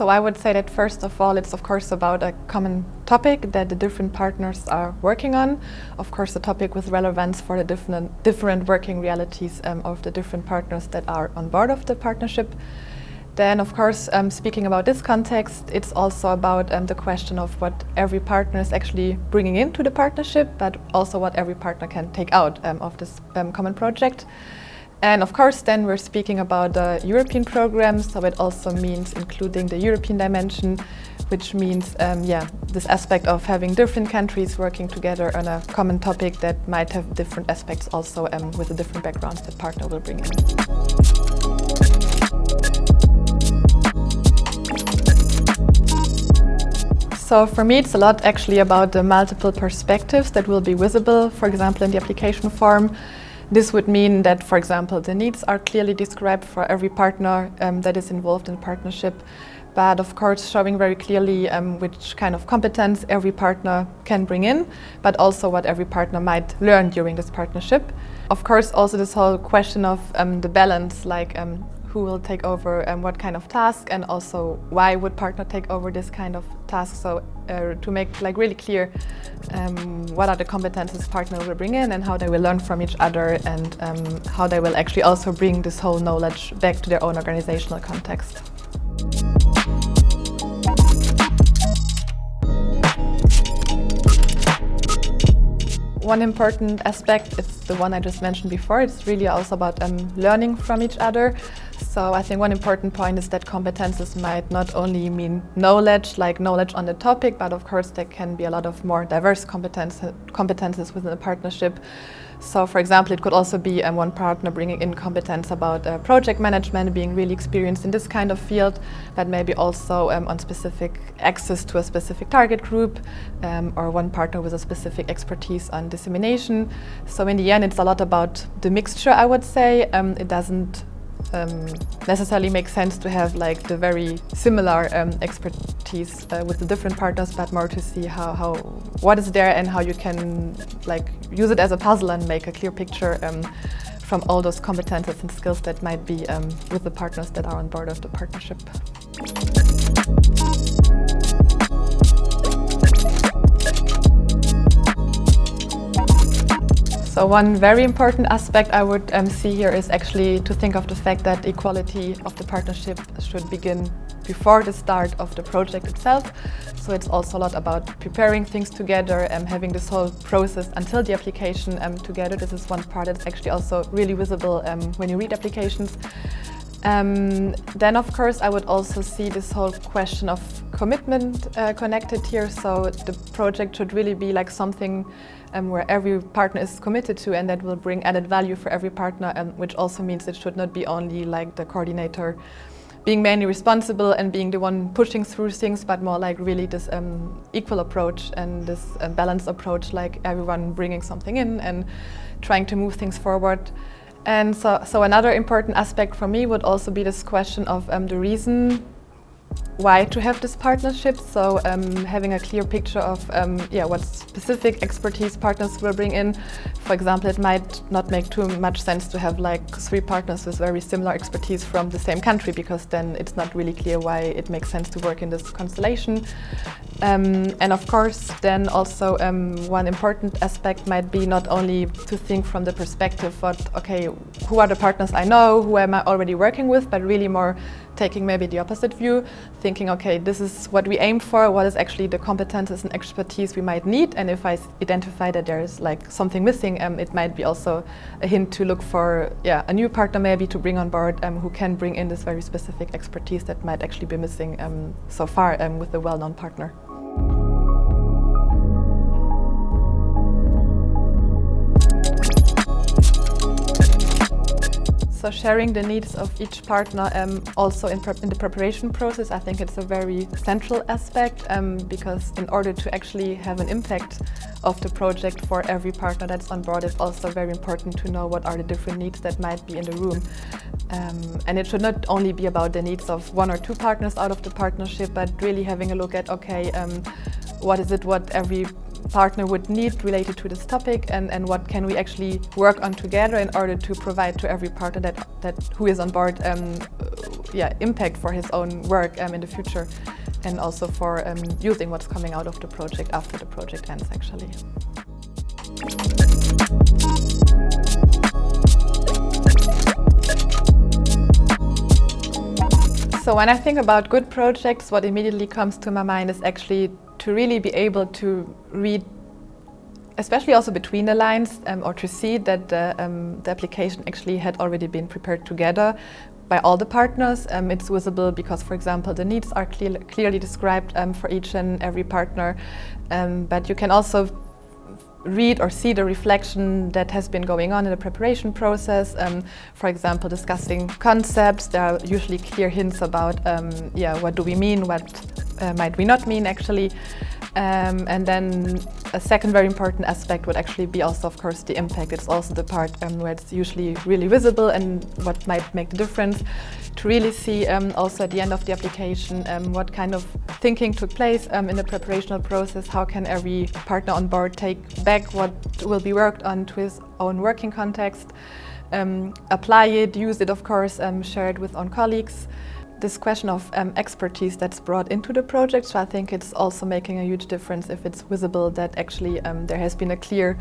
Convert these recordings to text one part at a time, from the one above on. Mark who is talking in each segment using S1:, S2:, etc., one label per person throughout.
S1: So I would say that first of all, it's of course about a common topic that the different partners are working on. Of course, a topic with relevance for the different, different working realities um, of the different partners that are on board of the partnership. Then, of course, um, speaking about this context, it's also about um, the question of what every partner is actually bringing into the partnership, but also what every partner can take out um, of this um, common project. And of course, then we're speaking about the European program, so it also means including the European dimension, which means, um, yeah, this aspect of having different countries working together on a common topic that might have different aspects also um, with the different backgrounds that partner will bring in. So for me, it's a lot actually about the multiple perspectives that will be visible, for example, in the application form. This would mean that, for example, the needs are clearly described for every partner um, that is involved in partnership, but of course showing very clearly um, which kind of competence every partner can bring in, but also what every partner might learn during this partnership. Of course, also this whole question of um, the balance, like um, who will take over and what kind of task and also why would partner take over this kind of task so uh, to make like really clear um, what are the competences partner will bring in and how they will learn from each other and um, how they will actually also bring this whole knowledge back to their own organizational context. One important aspect is the one I just mentioned before. It's really also about um, learning from each other. So I think one important point is that competences might not only mean knowledge, like knowledge on the topic, but of course there can be a lot of more diverse competence, competences within a partnership. So for example, it could also be um, one partner bringing in competence about uh, project management, being really experienced in this kind of field, but maybe also um, on specific access to a specific target group, um, or one partner with a specific expertise on dissemination. So in the end, it's a lot about the mixture, I would say. Um, it doesn't um, necessarily make sense to have like the very similar um, expertise uh, with the different partners, but more to see how, how what is there and how you can like use it as a puzzle and make a clear picture um, from all those competences and skills that might be um, with the partners that are on board of the partnership. So one very important aspect I would um, see here is actually to think of the fact that equality of the partnership should begin before the start of the project itself. So it's also a lot about preparing things together and having this whole process until the application um, together. This is one part that's actually also really visible um, when you read applications. Um, then, of course, I would also see this whole question of commitment uh, connected here. So the project should really be like something um, where every partner is committed to and that will bring added value for every partner, and which also means it should not be only like the coordinator being mainly responsible and being the one pushing through things, but more like really this um, equal approach and this uh, balanced approach, like everyone bringing something in and trying to move things forward. And so, so another important aspect for me would also be this question of um, the reason why to have this partnership. So um, having a clear picture of um, yeah, what specific expertise partners will bring in. For example, it might not make too much sense to have like three partners with very similar expertise from the same country because then it's not really clear why it makes sense to work in this constellation. Um, and of course, then also um, one important aspect might be not only to think from the perspective of, okay, who are the partners I know, who am I already working with, but really more taking maybe the opposite view, thinking, okay, this is what we aim for, what is actually the competences and expertise we might need, and if I identify that there is like something missing, um, it might be also a hint to look for yeah, a new partner maybe to bring on board um, who can bring in this very specific expertise that might actually be missing um, so far um, with a well-known partner. So sharing the needs of each partner um, also in, in, the preparation process, I think it's a very central aspect um, because in order to actually have an impact of the project for every partner that's on board, it's also very important to know what are the different needs that might be in the room. Um, and it should not only be about the needs of one or two partners out of the partnership, but really having a look at, okay, um, what is it what every partner would need related to this topic and, and what can we actually work on together in order to provide to every partner that, that who is on board um, yeah, impact for his own work um, in the future and also for um, using what's coming out of the project after the project ends actually. So when I think about good projects, what immediately comes to my mind is actually to really be able to read especially also between the lines um, or to see that the, um, the, application actually had already been prepared together by all the partners. Um, it's visible because, for example, the needs are clear, clearly described um, for each and every partner, um, but you can also read or see the reflection that has been going on in the preparation process. Um, for example, discussing concepts, there are usually clear hints about, um, yeah, what do we mean, what uh, might we not mean actually. Um, and then a second very important aspect would actually be also, of course, the impact. It's also the part um, where it's usually really visible and what might make the difference. To really see um, also at the end of the application um, what kind of thinking took place um, in the preparational process, how can every partner on board take back what will be worked on to his own working context, um, apply it, use it, of course, share it with own colleagues this question of um, expertise that's brought into the project. So I think it's also making a huge difference if it's visible that actually um, there has been a clear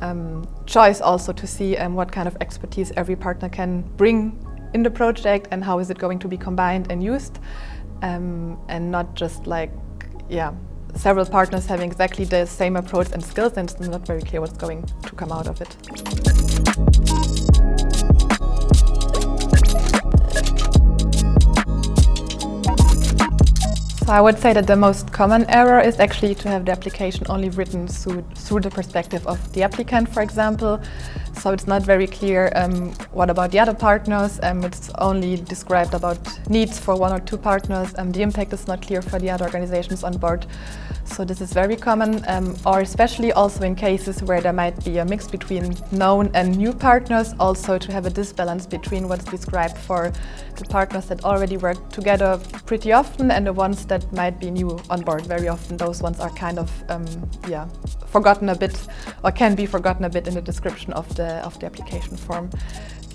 S1: um, choice also to see um, what kind of expertise every partner can bring in the project and how is it going to be combined and used um, and not just like, yeah, several partners having exactly the same approach and skills and it's not very clear what's going to come out of it. I would say that the most common error is actually to have the application only written through, through the perspective of the applicant, for example. So it's not very clear um, what about the other partners. Um, it's only described about needs for one or two partners. Um, the impact is not clear for the other organizations on board. So this is very common, um, or especially also in cases where there might be a mix between known and new partners, also to have a disbalance between what's described for the partners that already work together pretty often and the ones that might be new on board. Very often those ones are kind of um, yeah, forgotten a bit or can be forgotten a bit in the description of the, of the application form.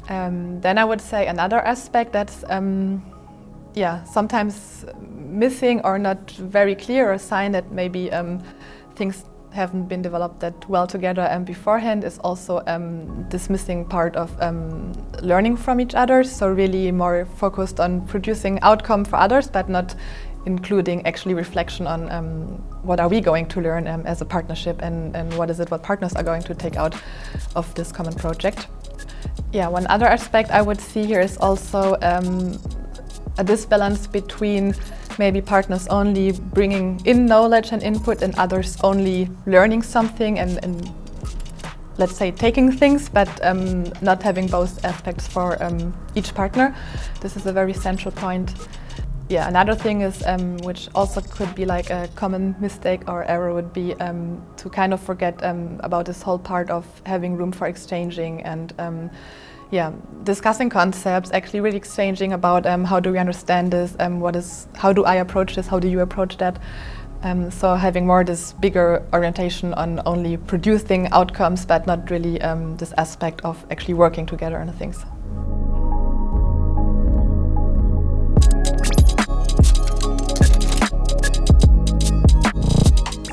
S1: Um, then I would say another aspect that's um, yeah, sometimes missing or not very clear, a sign that maybe um, things haven't been developed that well together and beforehand is also um, this missing part of um, learning from each other. So really more focused on producing outcome for others, but not including actually reflection on um, what are we going to learn um, as a partnership and, and what is it what partners are going to take out of this common project. Yeah, one other aspect I would see here is also um, a disbalance between maybe partners only bringing in knowledge and input and others only learning something and, and let's say taking things but um, not having both aspects for um, each partner. This is a very central point. Yeah, another thing is, um, which also could be like a common mistake or error would be um, to kind of forget um, about this whole part of having room for exchanging and um, yeah, discussing concepts, actually really exchanging about um, how do we understand this, um, what is, how do I approach this, how do you approach that. So having more this bigger orientation on only producing outcomes, but not really this aspect of actually working together on things.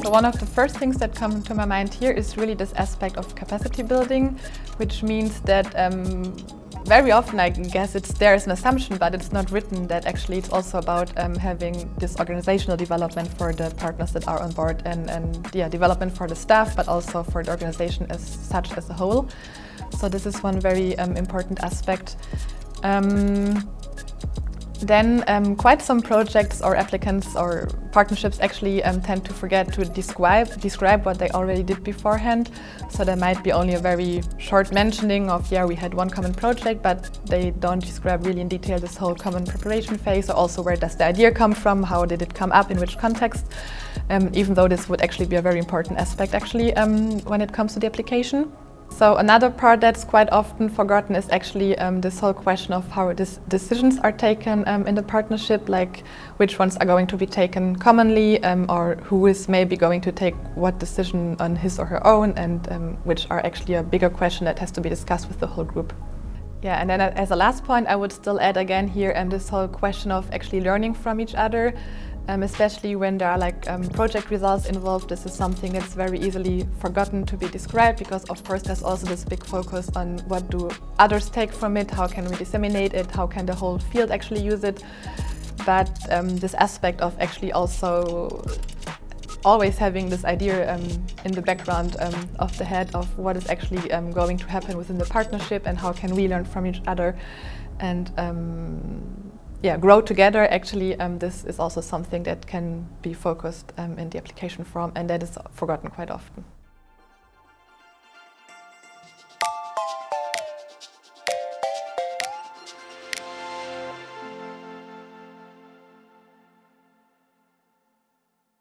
S1: So one of the first things that come to my mind here is really this aspect of capacity building, which means that um, very often I guess it's there is an assumption, but it's not written that actually it's also about um, having this organizational development for the partners that are on board and, and yeah, development for the staff, but also for the organization as such as a whole. So this is one very um, important aspect. Um, then um, quite some projects or applicants or partnerships actually um, tend to forget to describe, describe what they already did beforehand. So there might be only a very short mentioning of, yeah, we had one common project, but they don't describe really in detail this whole common preparation phase or also where does the idea come from, how did it come up, in which context, um, even though this would actually be a very important aspect actually um, when it comes to the application. So another part that's quite often forgotten is actually um, this whole question of how decisions are taken um, in the partnership, like which ones are going to be taken commonly um, or who is maybe going to take what decision on his or her own and um, which are actually a bigger question that has to be discussed with the whole group. Yeah, and then as a last point, I would still add again here um, this whole question of actually learning from each other, um, especially when there are like um, project results involved. This is something that's very easily forgotten to be described because of course there's also this big focus on what do others take from it, how can we disseminate it, how can the whole field actually use it. But um, this aspect of actually also always having this idea um, in the background um, of the head of what is actually um, going to happen within the partnership and how can we learn from each other and um, yeah, grow together. Actually, um, this is also something that can be focused um, in the application form and that is forgotten quite often.